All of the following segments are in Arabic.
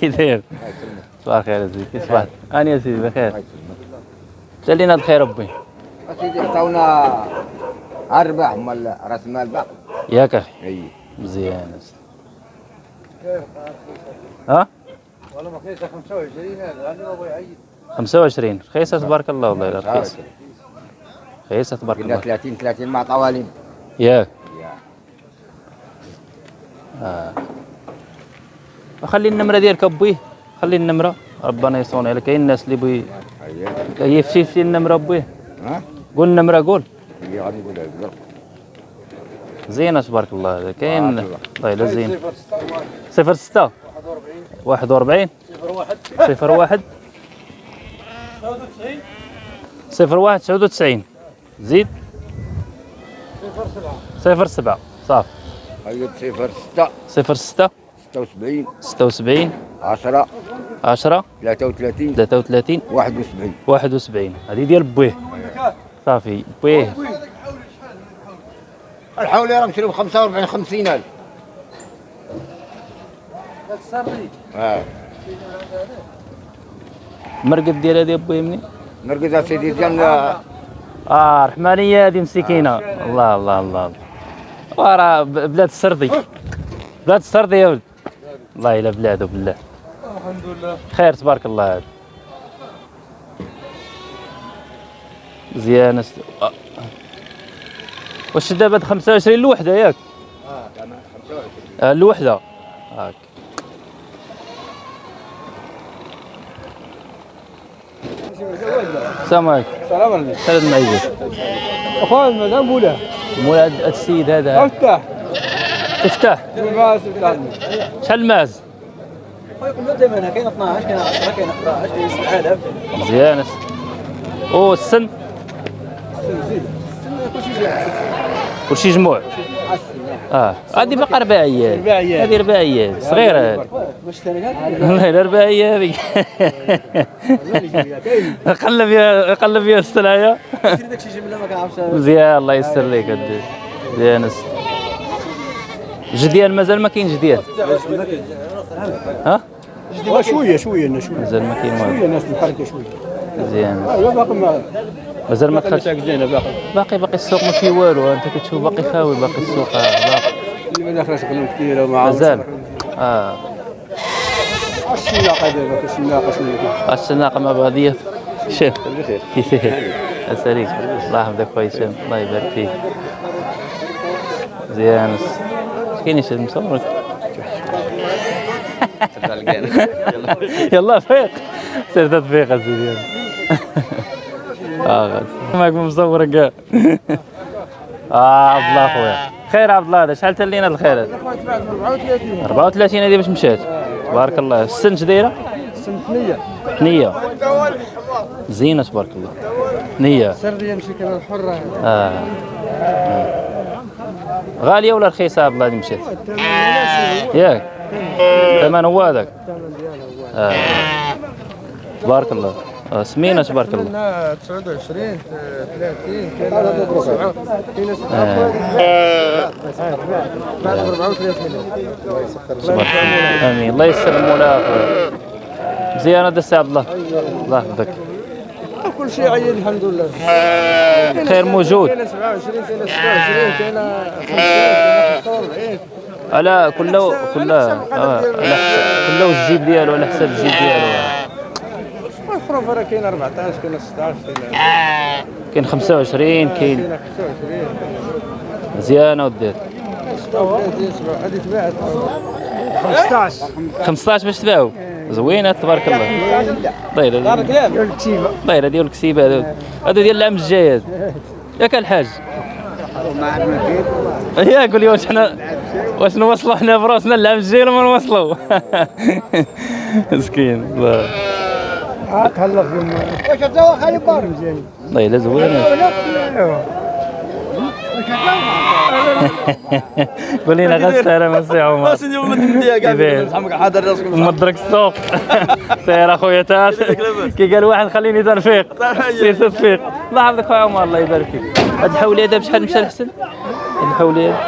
كي داير صباح الخير سيدي كي صبحت اني يا سيدي بخير. سالينا بخير ربي. اسيدي عطاونا أرباح مال رأس المال باقي. ياك أخي. أي. مزيان. يا سيدي. ها؟ والله ما كيسه 25 هذا. أنا ما أبغى يعيد 25 رخيصه تبارك الله والله لا رخيصه رخيصه تبارك الله. 30 30 مع طوالين ياك يا. آه. خلي النمرة ديالك ابويه خلي النمرة. ربنا يصون عليك. كاين الناس اللي بغي كيفشي في النمرة ابويه قول النمرة قول. هي غادي نقولها لك زينه تبارك الله كاين الله يلا زين. 06 41 01 01 99 زيد. 07 صافي 06 06 76 76 10 10 33 33 71 71 هذه ديال بويه. صافي بويه. الحولي راه مشري ب 45 50000 هذا السري آه. المرقد ديالها ديال بويه مني مرقد سيدي ديال آه. آه، رحمانيه هذه مسكينة. الله الله الله وراه بلاد السردي. بلاد السردي يا ولد. الله إلا بلاده بالله. الحمد لله. خير تبارك الله. هذا مزيان. است... آه. واش دابا هاد 25 الوحده ياك؟ آه الوحده هاك السلام عليكم. سلام عليكم. ثلاث معيزات أخوان مدام السيد هذا. افتح تفتح. دائما كاين 12 كاين 10 كاين 11 كاين 7000 مزيان أو السن. زيد كلشي جاهز كلشي جموع. آه. هذه باقا رباعيه رباعية. هذه رباعيه صغيرة. والله لا رباعيه هذيك قلب يا قلب يا السلايه مزيان الله يسر لك مزيان جديان مازال ما كاين جديان ها؟ شوية شوية شوية. مازال ما كاين والو الناس محركة شوية. مزيان. ايوا باقي ما مازال ما دخلتش باقي. باقي باقي السوق ما فيه والو. أنت كتشوف باقي خاوي باقي السوق باقي. اللي ما داخلاش كثيرة وما مازال. آه. الشناقة دابا الشناقة شوية. السناقه مع بعضيات شوف كيفاه اساليك الله يحفظك خويا هشام. الله يبارك فيك. مزيان اش كاين شي مصورك يلا. فيق. سير تفيق اسيدي. آه غادي معك مصور كاع آه عبد الله خويا خير عبد الله هذا. شحال تلينا الخير هذا؟ 34 34 هذه باش مشات. تبارك الله. السن دايره سنتنية. نية. زينة تبارك الله. نية. سرية مشي كان الحرة. آه. غالية ولا رخيصة عبد الله مشات ياك ثمن هو هذاك آه. تبارك الله آه. سمينة تبارك الله قلنا 29 30 كاين 7 كاين آه. بعد 34 تبارك الله امين الله المولى أخويا. مزيان هذا السي عبد الله الله يحفظك كل شيء عيد الحمد لله. خير موجود. كاين 27 كاين 26 كاين 50 45 على كله كله آه. كله الجيب ديالو على حساب الجيب ديالو. الحروف راه كاين 14 كاين 16 كاين كاين 25 كاين كاين 25 مزيانة ودير 36 هذه تباعت 15 15 باش تباعوا زوينة تبارك الله. طير ديال الكسيبه هذو. هذو ديال العام الجاي. ياك الحاج. يا قول لي واش حنا واش نوصلوا حنا براسنا العام الجاي ولا ما نوصلوا؟ مسكين. الله تهلا في واش توا خالي بار. الله زوينة. قول لنا غير السلام السي عمر. سيدي والله تمديها كاع حاضر راسك مدرك السوق. سير أخويا تات كي قال واحد خليني ترفيق. سير ترفيق. الله يحفظك خويا عمر الله يبارك فيك. هاد الحوليه دابا شحال مشى الحسن؟ هاد الحوليه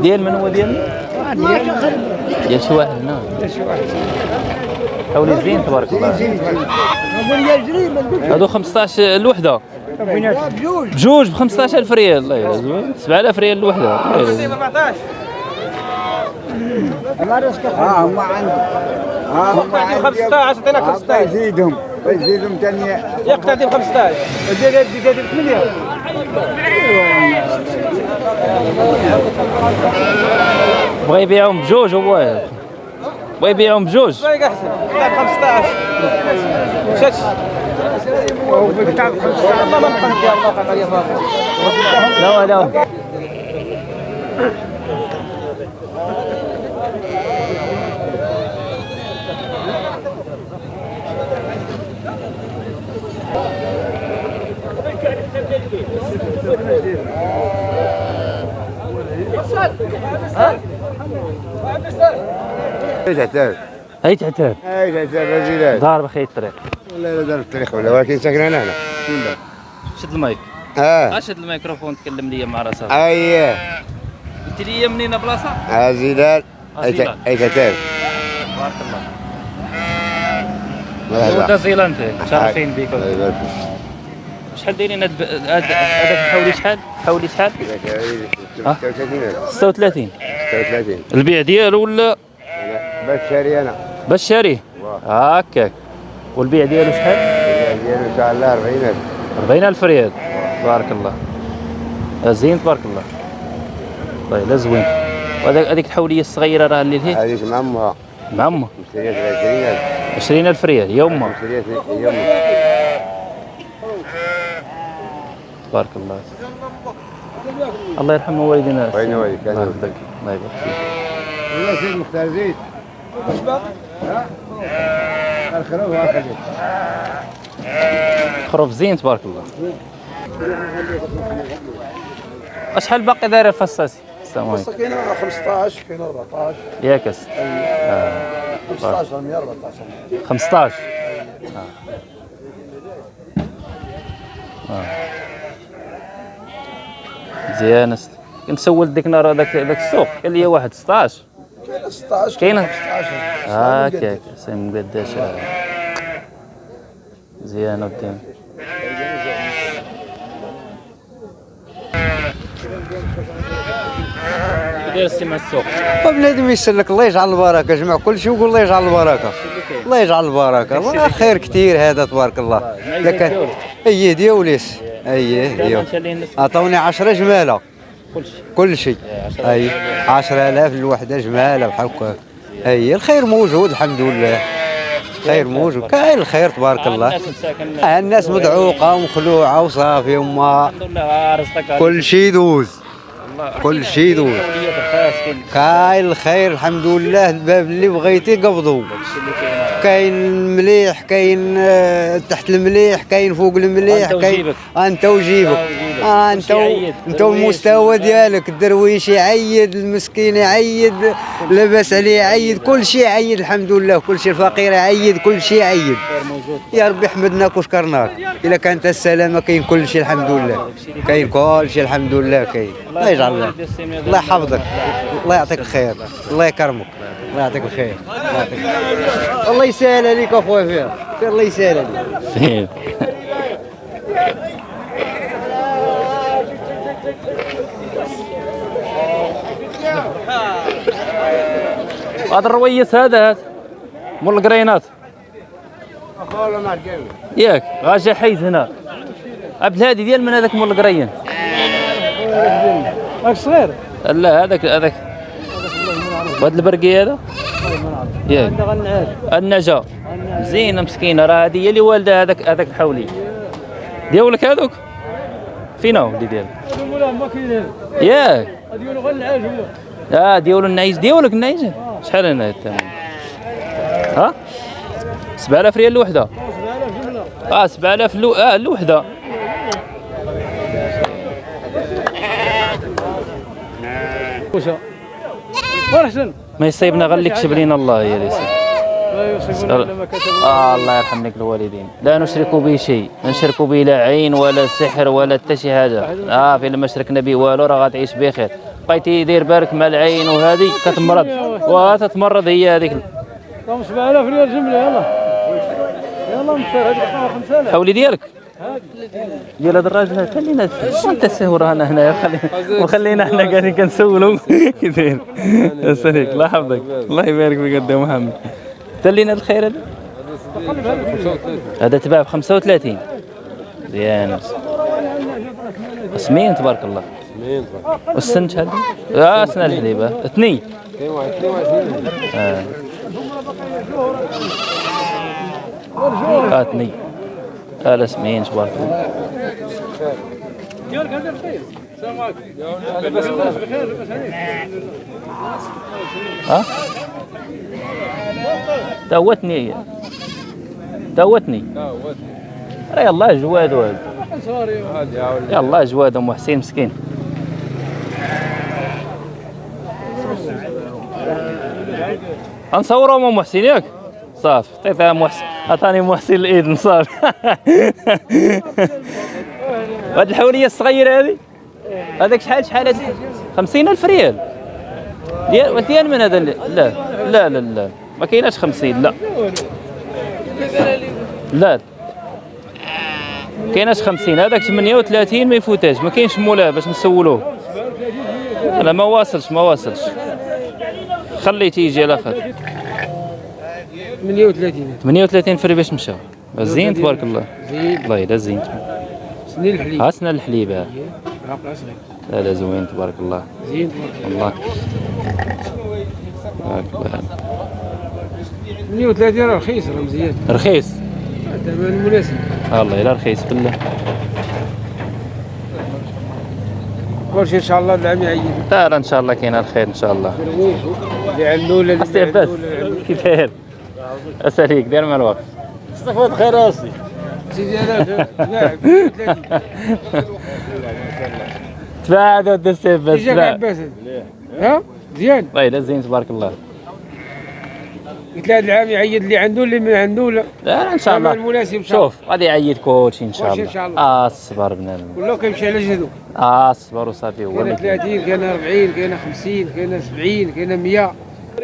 ديال من هو ديال؟ ديال شي واحد هنا حولي زين تبارك الله. هادو 15 الوحده بجوج. بجوج ب 15000 ريال. الله يلا 7000 ريال الوحده الله 14 ها هم عندي. ها هم عندي؟ عندي. 15 عطيناك 15 يزيدهم يزيدهم ثاني يقتدي ب 15 ودير هادي دير 8 بغى يبيعهم بجوج هو. بغى يبيعهم بجوج. رايك احسن ب 15 مشاتش بتاع 15 ما بقى ندير الله خاطر يا فاطمه لا لا إيش تعترف؟ هي تعتاب إيش تعترف رجلات دار بخير الطريق ولا لا دار الطريق ولا ولكن ساكن هنا. شد المايك. آه. شد الميكروفون تكلم لي مع راسك. اييه قلت لي منين بلاصة؟ هازيلال اي تعترف بارك الله. مرحبا. ولد زيلانت متشرفين بك الله يبارك فيك. شحال دايرين هاد هذاك حولي شحال؟ حولي شحال؟ 36 36 36 البيع ديالو ولا؟ بس شاري أنا. باش شاريه هكاك والبيع ديالو شحال؟ ديالو ان شاء الله 40000 40000 ريال. بارك الله. زين تبارك الله. طيب لا زوين. وهذاك هذيك الحولية الصغيرة راه اللي هي؟ هذيك مع امها مع امه مشتريات 20000 20000 ريال يا امه مشتريات يوم. تبارك الله. الله يرحم والدينا وين والديك؟ الله يرحمك الله يبارك فيك. والله سيد مختار زيد. الخروف خروف زين تبارك الله. أشحال باقي داير الفصاصي؟ السلام عليكم. كاين 15 كاين 14 ياك أس- 15 100 14 15 آه. مزيان است- كنت سولت ديك النهار هذاك هذاك السوق. قال لي واحد 16 كاين 16 كاين؟ 15 هاكاك سي مقداش مزيان ودي داير السي مع السوق. بنادم يسلك الله يجعل البركة جمع كل شيء ويقول الله يجعل البركة. الله يجعل البركة. الله خير كثير هذا تبارك الله. لكن إيه ديوليس إيه ديول عطوني 10 جمالة. كل شيء. كل شيء. أي 10000 الوحده جمالة بحال هكا أي الخير موجود الحمد لله. خير موجود. كاين الخير تبارك الله. الناس آه، مدعوقة ومخلوعه وصافي وما كل شيء يدوز. كل شيء يدوز. كاين الخير الحمد لله. الباب اللي بغيتي اللي كاين. المليح كاين آه، تحت المليح كاين فوق المليح كاين. أنت وجيبك. آه انت. انت درويش والمستوى ديالك الدرويش يعيد المسكين يعيد لاباس عليه يعيد. كل شيء يعيد الحمد لله. كل شيء الفقير يعيد كل شيء يعيد. يا ربي حمدناك وشكرناك إلا كانت السلامة كاين كل شيء الحمد لله. كاين كل شيء الحمد لله كاين. الله يجعل الله الله يحفظك. الله يعطيك الخير. الله يكرمك. الله يعطيك الخير. الله يعطيك الخير. الله يسهل عليك أخويا فيها الله يسهل عليك. هذا الرويس هذا هذا مول القرينات. ياك غاجي حيز هنا. عبد الهادي ديال من هذاك مول القرين. هاك صغير. لا هذاك هذاك. وهذا البرقي هذا؟ ياك. النجا. زينة مسكينة راه هذه هي اللي والدة هذاك هذاك الحولي ديولك هذوك؟ فينا هو اللي ديالك. ما ياك. ديالو غير العاج هو. آه ديولو النعيج ديولك النعيج شحال أنا الثمن ها؟ 7000 ريال الوحده آه 7000 لو... آه الوحده وشا ورحسن ما يصيبنا غير اللي كتب لينا الله يا ليسي ما آه الله يرحم لك الوالدين. لا نشرك به شيء. ما نشرك به لا عين ولا سحر ولا حتى شي حاجة. آه في لما شركنا به والو راه غتعيش بخير. بقيتي دير بالك مع العين وهذه كتمرض. وتتمرض هي هذيك. رقم 7000 ريال جملة يلا. يلا مصير هذيك 5000 حولي ديالك. ديال هذا الراجل خلينا انت سهو رانا هنايا خلي وخلينا حنا قاعدين كنسولو كي داير السليك الله يحفظك. الله يبارك فيك قد محمد. تلينا الخير هذا؟ هذا تباع ب 35 زيان سمين تبارك الله. سمين والسن شحال آه سنة الحليبة. اثنين. 22 آه، اثنين. آه تبارك الله ها؟ دوتني دوتني راه يلا جواد وهذا يلا جواد أم حسين مسكين. غنصوروا ام محسن ياك؟ صافي عطيتها محسن عطاني محسن الاذن صافي هاد الحوليه الصغيرة هذه؟ هذاك شحال شحال هذه؟ 50000 ريال. ديال ديال من هذا لا لا لا لا. ما كايناش 50 لا. لا. كايناش 50 هذاك 38 ما يفوتاش ما كاينش مولاه باش نسولوه. لا ما واصلش ما واصلش. خليه تيجي على خاطر 38 38 فري باش مشى زين تبارك الله. زين الله يلا زين. سنين الحليب. هاسنا الحليب. ها. لا لا زوين تبارك الله. زين والله تبارك الله. 38 راه رخيص راه مزيان. رخيص. الثمن مناسب الله يلا رخيص بالله كل شيء إن شاء الله العام يعيد لا إن شاء الله كاين الخير إن شاء الله. ولا ما عنده عباس. ولا. كيف داير اساليك داير مع الوقت. استفاد خير راسي. سيدي أنا 38 تباعد ود السيف بس جاك تباعد. عباس. ها؟ مزيان الله يلا زين تبارك الله. قلت له هذا العام يعيد اللي عنده اللي ما عنده لا. لا إن شاء الله. الثمن مناسب إن شاء الله. شوف غادي يعيد كلشي إن شاء الله إن شاء الله. آه الصبر بنادم كله كيمشي على جهده آه الصبر وصافي هو كاين. 30 كاين 40 كاين 50 كاين 70 كاين 100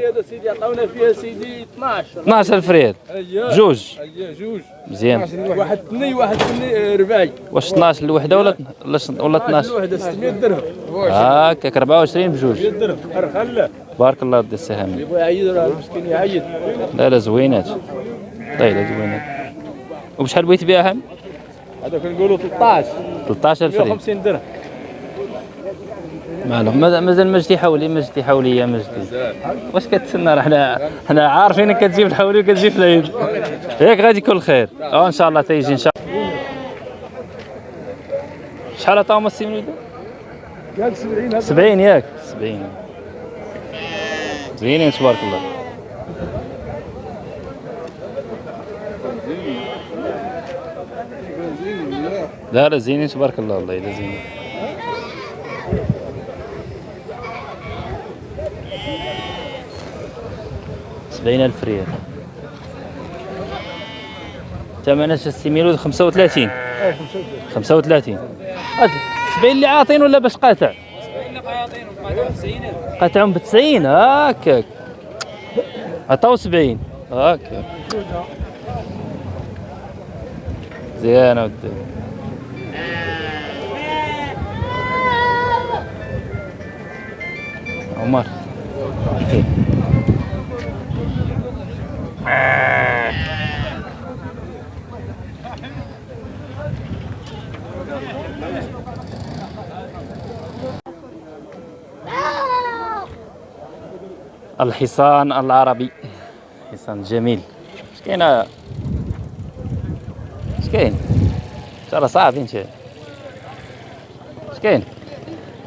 هذا سيدي عطاونا فيها سيدي 12 12000 ريال اييه جوج. اييه جوج. مزيان واحد ثني واحد ثني رباعي. واش 12 الوحدة ولا ولا ولا 12 الوحدة 600 درهم. هاكاك 24 بجوج. 100 درهم. بارك الله ودي السهام يبغى يعيد راه المسكين يعيد؟ لا لا زوينات. طيب زوينات. وبشحال بغيت تبيعها هذا كنقولوا 13 13000 ريال 150 درهم. مالو مازال مجدي حولي مجدي حولي يا مجدي. واش كتسنى راه حنا حنا عارفينك كتجيب الحولي وكتجيب العيد. ياك غادي يكون الخير. أه إن شاء الله تيجي إن شاء الله. شحال عطاهم السي وليدو؟ قال 70 هذا. 70 ياك. 70 زوينين تبارك الله. لا لا زينين تبارك الله والله لا زينين. سبعين ألف ريال. ثمن خمسة وثلاثين. خمسة وثلاثين. سبعين اللي عاطين ولا باش قاطع؟ قطعهم ب 90 هكاك عطاو 70 هكاك زين ودي. عمر. الحصان العربي. حصان جميل. اش كاين اش كاين ترى صعب انت اش كاين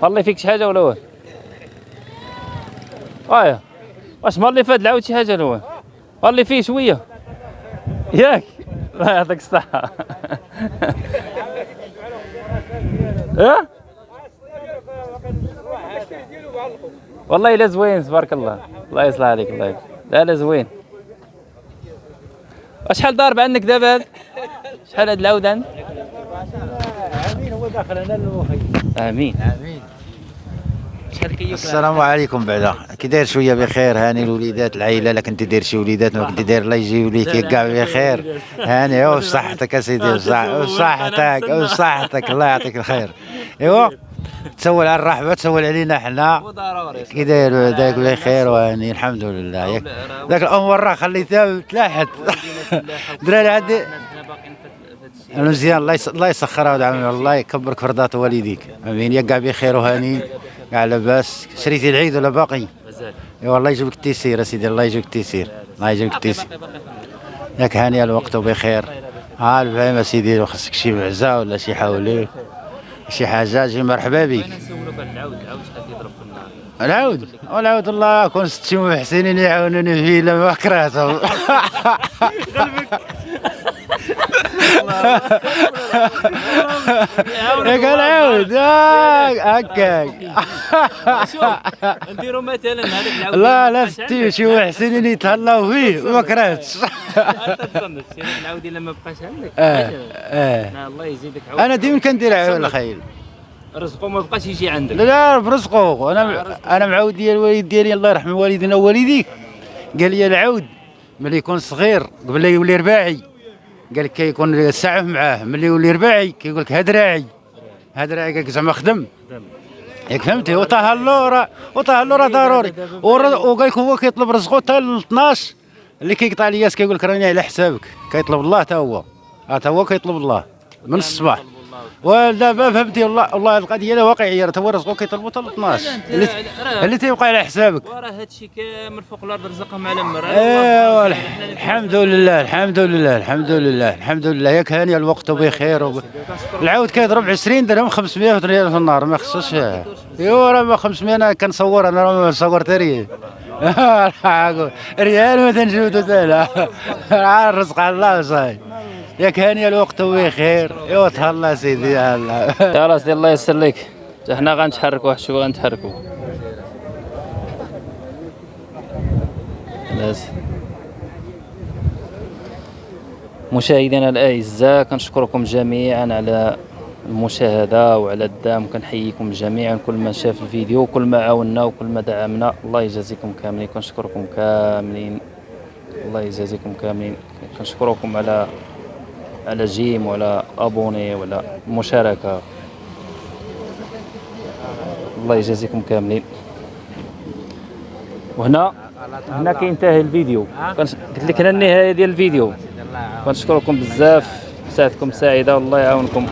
والله فيك شي حاجة ولا واه ايا واش مر اللي فات العاود شي حاجة ولا واه والله فيه شوية. ياك. الله يعطيك الصحة. ها؟ والله لا زوين تبارك الله. الله يصلح عليك الله يصلح لا لا زوين. شحال ضارب عندك دابا؟ هاد شحال هاد العود عندك هو داخل أنا المخي آمين. آمين. السلام عليكم بعدا. كي داير شوية بخير هاني الوليدات العائله لا كنت داير شي وليدات ما كنت داير الله يجيو ليك كاع بخير. هاني وش صحتك أسيدي وش صحتك وش صحتك الله يعطيك الخير. إيوا. تسول على الرحبة تسول علينا حنا. كي داير دايك بخير وهاني الحمد لله. ياك ذاك الأمور راه خليتها تلاحت. دراري عندي. مزيان. الله الله يسخرها ودعمها الله يكبرك في رضات والديك. آمين. يا كاع بخير وهاني. كاع لاباس. شريتي العيد ولا باقي؟ مازال. إي والله يجيبك التيسير أسيدي. الله يجيبك التيسير الله يجيبك التيسير ياك هاني الوقت وبخير. ها الفهم أسيدي. خصك شي معزة ولا شي حولي شي حاجة جي مرحبا بك. العود والعود الله كون ستي محسنين يعاونوني فيه إلا ما كرهتهم. ياك العود ياك هكاك شوف نديروا مثلا هذاك العود لا لا ستي شي محسنين يتهلاو فيه وما كرهتش. انت تظن هذاك العود الا ما بقاش عندك؟ آه آه. الله يزيدك عود أنا ديما كندير عود الخيل رزقه ما بقاش يجي عندك. لا لا برزقه أنا أنا معود ديال الوالد ديالي الله يرحم والدينا ووالديك. قال لي العود ملي يكون صغير قبل لا يولي رباعي. قال لك كيكون السعف معاه ملي يولي رباعي كيقول لك هاد راعي هاد راعي قال لك زعما خدم. ياك فهمتي وطه راه وطه راه ضروري. ور- وقال لك هو كيطلب رزقه حتى ل 12 اللي كيقطع الياس كيقول لك راني على حسابك. كيطلب الله حتى هو. حتى هو كيطلب الله. من الصباح. ودابا فهمتي والله والله القضية لا واقعيه راه هو رزقه كيطلبوا حتى ل 12 اللي, تيبقى على حسابك. وراه هادشي كامل فوق الأرض رزقهم على مر ايوا الح- الحمد لله الحمد لله الحمد لله الحمد لله. ياك هاني الوقت بخير. وب... العود كيضرب 20 درهم 500 ريال في النهار ما خصوش ايوا راه ما 500 أنا كنصور أنا راه ما صورت ريال ريال ما تنجبدو حتى لا راه الرزق على الله صاي ياك هاني الوقت بخير ايوا تهلا سيدي يلا. خلاص ديال الله يسر لك. حنا غنتحركوا واحد شوية غنتحركوا مشاهدينا الأعزاء كنشكركم جميعا على المشاهدة وعلى الدعم. كنحييكم جميعا كل من شاف الفيديو وكل ما عاونا وكل ما دعمنا. الله يجازيكم كاملين. كنشكركم كاملين. الله يجازيكم كاملين. كنشكركم على على جيم وعلى أبوني وعلى مشاركة. الله يجازيكم كاملين. وهنا هنا كينتهي الفيديو. قلت لك هنا النهاية ديال الفيديو. كنشكركم بزاف. ساعتكم سعيدة. والله يعاونكم.